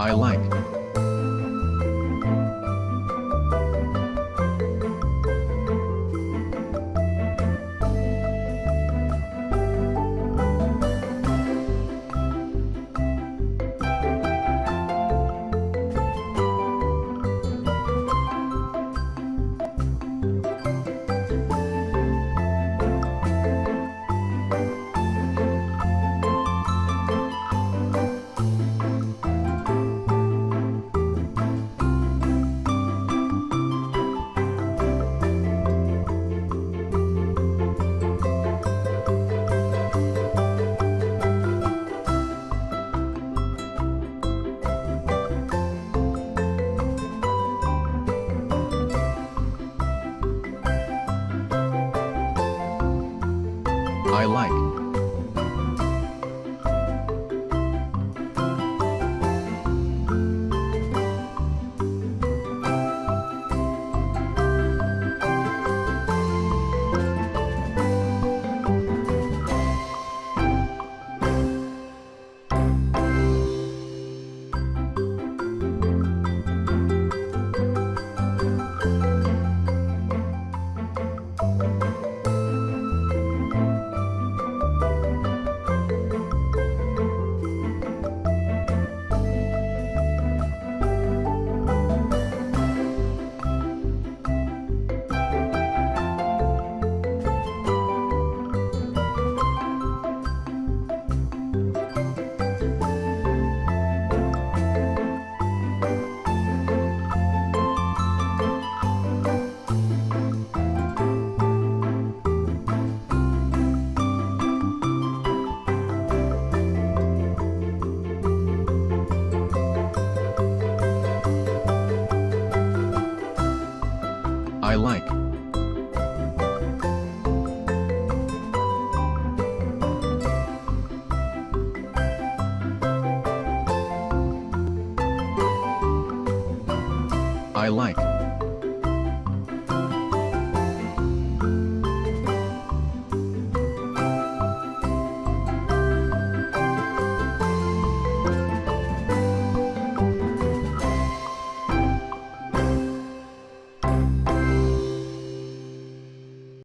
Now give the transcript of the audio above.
I like. I like. I like. I like.